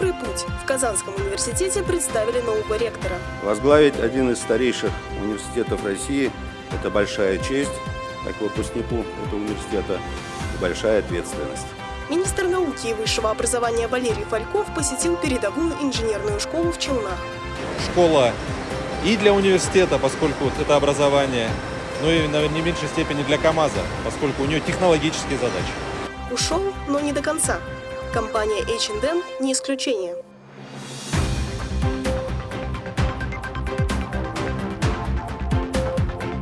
добрый путь в Казанском университете представили нового ректора. Возглавить один из старейших университетов России – это большая честь, как выпускнику этого университета, и большая ответственность. Министр науки и высшего образования Валерий Фальков посетил передовую инженерную школу в Челнах. Школа и для университета, поскольку это образование, но и наверное, не в меньшей степени для КАМАЗа, поскольку у нее технологические задачи. Ушел, но не до конца. Компания H&M не исключение.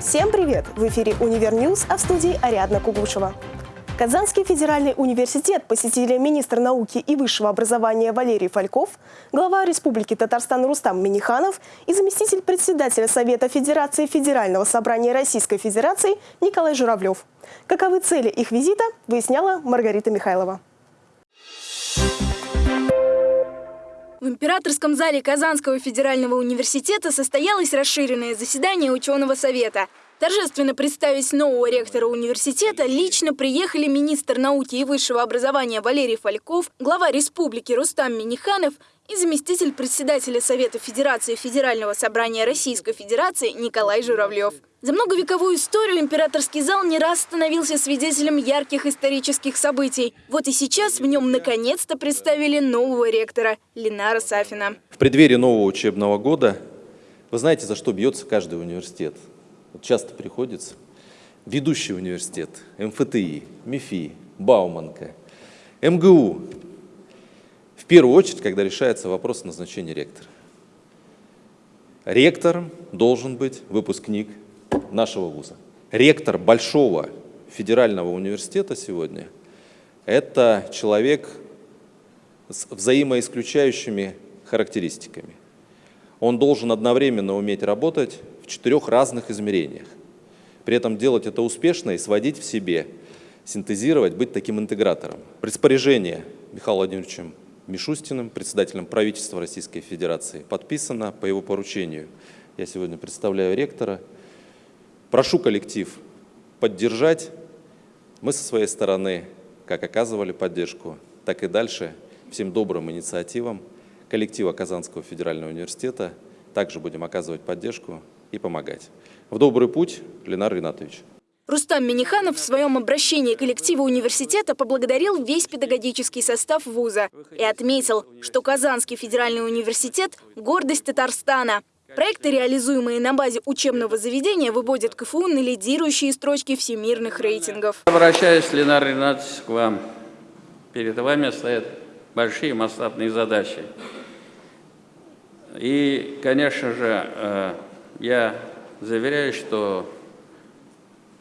Всем привет! В эфире «Univer News», а в студии Ариадна Кугушева. Казанский федеральный университет посетили министр науки и высшего образования Валерий Фальков, глава Республики Татарстан Рустам Миниханов и заместитель председателя Совета Федерации Федерального собрания Российской Федерации Николай Журавлев. Каковы цели их визита, выясняла Маргарита Михайлова. В Императорском зале Казанского федерального университета состоялось расширенное заседание ученого совета. Торжественно представить нового ректора университета лично приехали министр науки и высшего образования Валерий Фальков, глава республики Рустам Миниханов и заместитель председателя Совета Федерации Федерального собрания Российской Федерации Николай Журавлев. За многовековую историю императорский зал не раз становился свидетелем ярких исторических событий. Вот и сейчас в нем наконец-то представили нового ректора Ленара Сафина. В преддверии нового учебного года вы знаете, за что бьется каждый университет? Вот часто приходится. Ведущий университет, МФТИ, МИФИ, Бауманка, МГУ. В первую очередь, когда решается вопрос назначения ректора. Ректором должен быть выпускник нашего вуза. Ректор большого федерального университета сегодня – это человек с взаимоисключающими характеристиками. Он должен одновременно уметь работать в четырех разных измерениях. При этом делать это успешно и сводить в себе, синтезировать, быть таким интегратором. Распоряжение Михаилом Владимировичем Мишустиным, председателем правительства Российской Федерации, подписано по его поручению. Я сегодня представляю ректора – Прошу коллектив поддержать. Мы со своей стороны, как оказывали поддержку, так и дальше всем добрым инициативам коллектива Казанского федерального университета также будем оказывать поддержку и помогать. В добрый путь, Ленар Ринатович. Рустам Миниханов в своем обращении коллектива университета поблагодарил весь педагогический состав вуза и отметил, что Казанский федеральный университет – гордость Татарстана – Проекты, реализуемые на базе учебного заведения, выводят КФУ на лидирующие строчки всемирных рейтингов. Обращаюсь, Ленар Ринатович, к вам. Перед вами стоят большие масштабные задачи. И, конечно же, э, я заверяю, что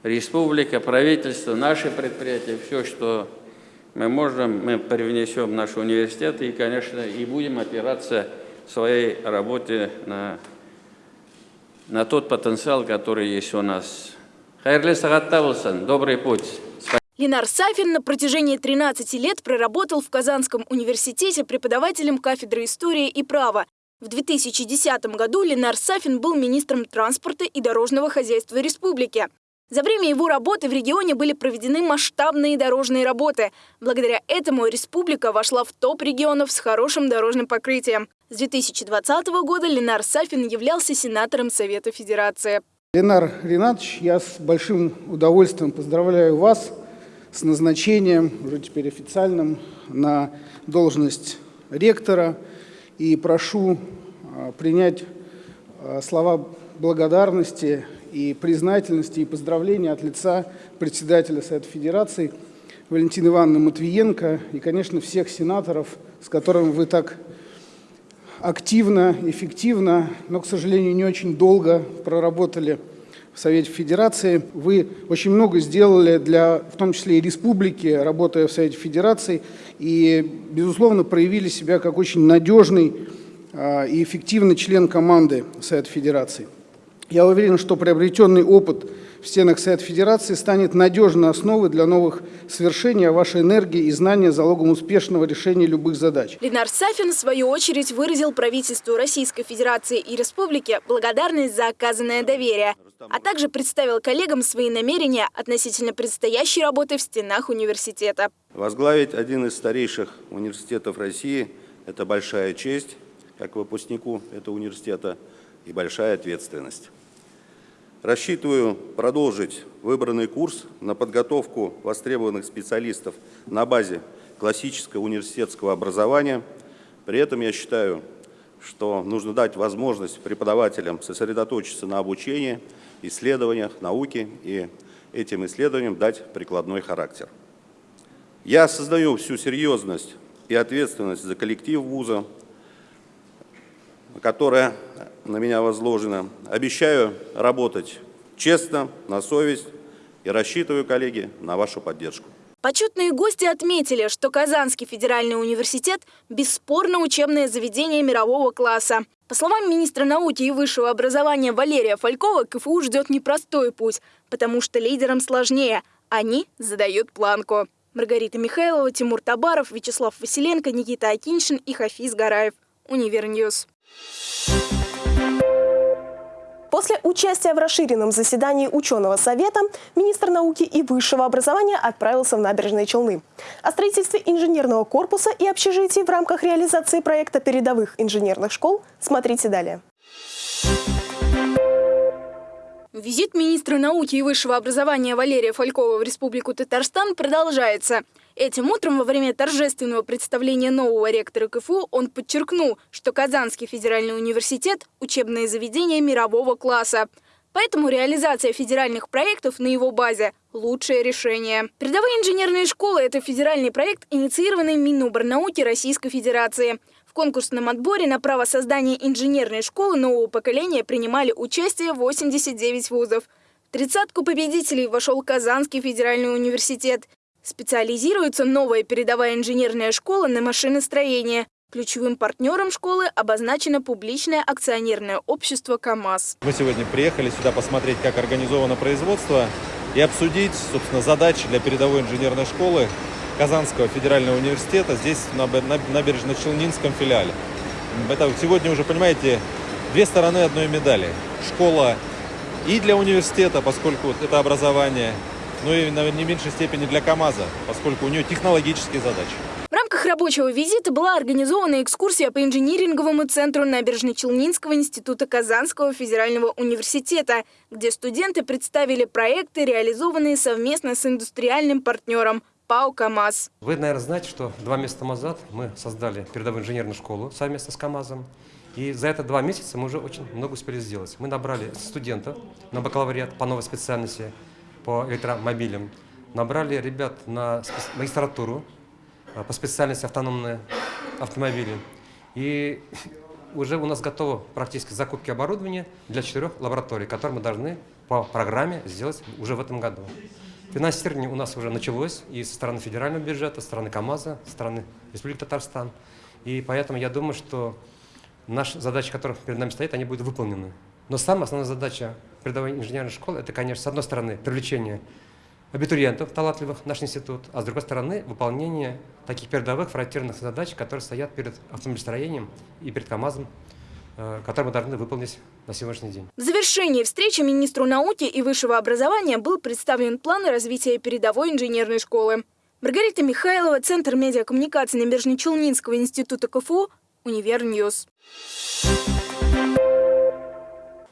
республика, правительство, наши предприятия, все, что мы можем, мы привнесем в наш университет и, конечно, и будем опираться в своей работе на на тот потенциал, который есть у нас. Хайрли Сагаттавлсан, добрый путь. Ленар Сафин на протяжении 13 лет проработал в Казанском университете преподавателем кафедры истории и права. В 2010 году Ленар Сафин был министром транспорта и дорожного хозяйства республики. За время его работы в регионе были проведены масштабные дорожные работы. Благодаря этому республика вошла в топ регионов с хорошим дорожным покрытием. С 2020 года Ленар Сафин являлся сенатором Совета Федерации. Ленар Ринатович, я с большим удовольствием поздравляю вас с назначением, уже теперь официальным, на должность ректора и прошу а, принять а, слова благодарности и признательности и поздравления от лица председателя Совета Федерации Валентины Ивановны Матвиенко и, конечно, всех сенаторов, с которыми вы так активно, эффективно, но, к сожалению, не очень долго проработали в Совете Федерации. Вы очень много сделали для, в том числе и республики, работая в Совете Федерации, и, безусловно, проявили себя как очень надежный а, и эффективный член команды Совета Федерации. Я уверен, что приобретенный опыт в стенах Совета Федерации станет надежной основой для новых свершений, а ваша энергия и знания – залогом успешного решения любых задач. Ленар Сафин, в свою очередь, выразил правительству Российской Федерации и Республики благодарность за оказанное доверие, а также представил коллегам свои намерения относительно предстоящей работы в стенах университета. Возглавить один из старейших университетов России –– это большая честь, как выпускнику этого университета, и большая ответственность. Рассчитываю продолжить выбранный курс на подготовку востребованных специалистов на базе классического университетского образования. При этом я считаю, что нужно дать возможность преподавателям сосредоточиться на обучении, исследованиях, науке и этим исследованиям дать прикладной характер. Я осознаю всю серьезность и ответственность за коллектив вуза, которая на меня возложена. Обещаю работать честно, на совесть и рассчитываю, коллеги, на вашу поддержку. Почетные гости отметили, что Казанский федеральный университет – бесспорно учебное заведение мирового класса. По словам министра науки и высшего образования Валерия Фалькова, КФУ ждет непростой путь, потому что лидерам сложнее. Они задают планку. Маргарита Михайлова, Тимур Табаров, Вячеслав Василенко, Никита Акиншин и Хафиз Гараев. Univer News. После участия в расширенном заседании ученого совета министр науки и высшего образования отправился в Набережные Челны. О строительстве инженерного корпуса и общежитий в рамках реализации проекта передовых инженерных школ смотрите далее. Визит министра науки и высшего образования Валерия Фалькова в Республику Татарстан продолжается. Этим утром во время торжественного представления нового ректора КФУ он подчеркнул, что Казанский федеральный университет – учебное заведение мирового класса. Поэтому реализация федеральных проектов на его базе – лучшее решение. Передовые инженерные школы – это федеральный проект, инициированный Миноборнауки Российской Федерации. В конкурсном отборе на право создания инженерной школы нового поколения принимали участие 89 вузов. В тридцатку победителей вошел Казанский федеральный университет. Специализируется новая передовая инженерная школа на машиностроение. Ключевым партнером школы обозначено публичное акционерное общество «КамАЗ». Мы сегодня приехали сюда посмотреть, как организовано производство и обсудить, собственно, задачи для передовой инженерной школы Казанского федерального университета здесь, на набережно-Челнинском филиале. Это сегодня уже, понимаете, две стороны одной медали. Школа и для университета, поскольку это образование, но и в не меньшей степени для КАМАЗа, поскольку у нее технологические задачи. В рамках рабочего визита была организована экскурсия по инжиниринговому центру Набережно-Челнинского института Казанского федерального университета, где студенты представили проекты, реализованные совместно с индустриальным партнером ПАО «КамАЗ». Вы, наверное, знаете, что два месяца назад мы создали передовую инженерную школу совместно с КамАЗом. И за это два месяца мы уже очень много успели сделать. Мы набрали студентов на бакалавриат по новой специальности по электромобилям, набрали ребят на магистратуру а, по специальности автономные автомобили. И уже у нас готово практически закупки оборудования для четырех лабораторий, которые мы должны по программе сделать уже в этом году. Финансирование у нас уже началось и со стороны федерального бюджета, со стороны КАМАЗа, со стороны Республики Татарстан. И поэтому я думаю, что наши задачи, которые перед нами стоят, они будут выполнены. Но самая основная задача передовой инженерной школы – это, конечно, с одной стороны, привлечение абитуриентов талантливых в наш институт, а с другой стороны, выполнение таких передовых фронтирных задач, которые стоят перед автомобилестроением и перед КАМАЗом Э, который мы должны выполнить на сегодняшний день. В завершении встречи министру науки и высшего образования был представлен план развития передовой инженерной школы. Маргарита Михайлова, Центр медиакоммуникации Набережно-Челнинского института КФУ, Универньюз.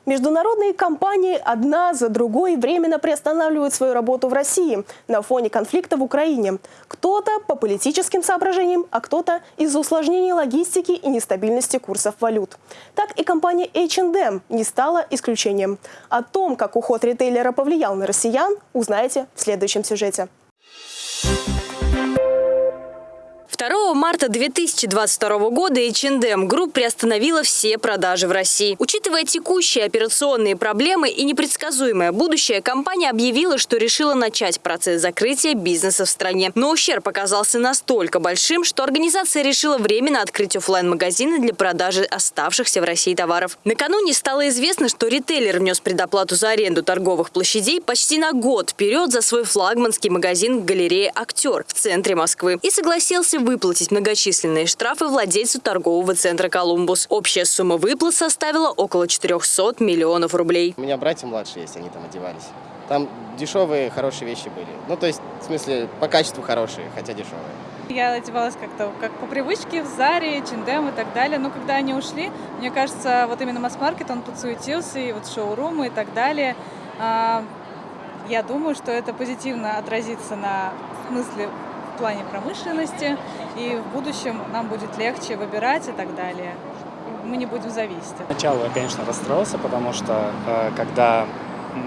Международные компании одна за другой временно приостанавливают свою работу в России на фоне конфликта в Украине. Кто-то по политическим соображениям, а кто-то из-за усложнений логистики и нестабильности курсов валют. Так и компания H&M не стала исключением. О том, как уход ритейлера повлиял на россиян, узнаете в следующем сюжете. 2 марта 2022 года H&M Group приостановила все продажи в России. Учитывая текущие операционные проблемы и непредсказуемое будущее, компания объявила, что решила начать процесс закрытия бизнеса в стране. Но ущерб оказался настолько большим, что организация решила временно открыть офлайн магазины для продажи оставшихся в России товаров. Накануне стало известно, что ритейлер внес предоплату за аренду торговых площадей почти на год вперед за свой флагманский магазин в галерее «Актер» в центре Москвы и согласился выплатить многочисленные штрафы владельцу торгового центра «Колумбус». Общая сумма выплат составила около 400 миллионов рублей. У меня братья младшие есть, они там одевались. Там дешевые, хорошие вещи были. Ну, то есть, в смысле, по качеству хорошие, хотя дешевые. Я одевалась как-то как по привычке в Заре, Чиндем и так далее. Но когда они ушли, мне кажется, вот именно масс-маркет, он подсуетился, и вот шоурумы и так далее. А, я думаю, что это позитивно отразится на смысле плане промышленности, и в будущем нам будет легче выбирать и так далее. Мы не будем зависеть. Сначала я, конечно, расстроился, потому что э, когда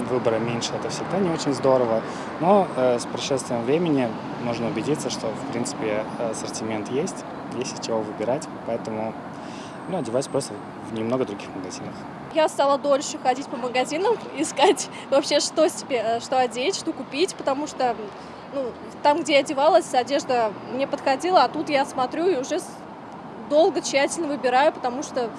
выбора меньше, это всегда не очень здорово. Но э, с прошествием времени можно убедиться, что, в принципе, ассортимент есть, есть из чего выбирать. Поэтому ну, одеваюсь просто в немного других магазинах. Я стала дольше ходить по магазинам, искать вообще, что себе, что одеть, что купить, потому что ну, там, где я одевалась, одежда мне подходила, а тут я смотрю и уже долго, тщательно выбираю, потому что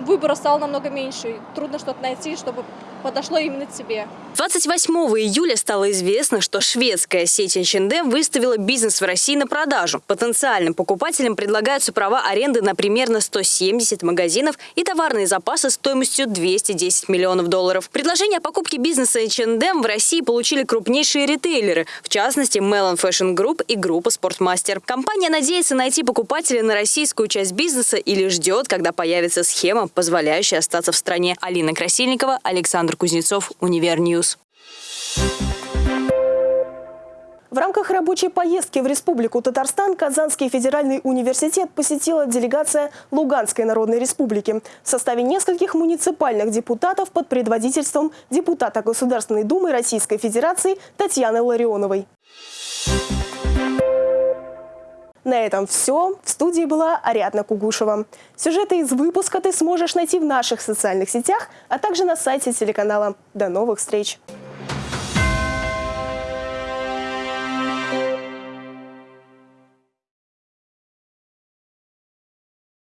выбора стало намного меньше. Трудно что-то найти, чтобы подошло именно тебе. 28 июля стало известно, что шведская сеть H&M выставила бизнес в России на продажу. Потенциальным покупателям предлагаются права аренды на примерно 170 магазинов и товарные запасы стоимостью 210 миллионов долларов. Предложение о покупке бизнеса H&M в России получили крупнейшие ритейлеры, в частности Melon Fashion Group и группа Sportmaster. Компания надеется найти покупателя на российскую часть бизнеса или ждет, когда появится схема, позволяющая остаться в стране. Алина Красильникова, Александр Александр Кузнецов, Универньюз. В рамках рабочей поездки в Республику Татарстан Казанский федеральный университет посетила делегация Луганской Народной Республики в составе нескольких муниципальных депутатов под предводительством депутата Государственной Думы Российской Федерации Татьяны Ларионовой. На этом все. В студии была Ариадна Кугушева. Сюжеты из выпуска ты сможешь найти в наших социальных сетях, а также на сайте телеканала. До новых встреч!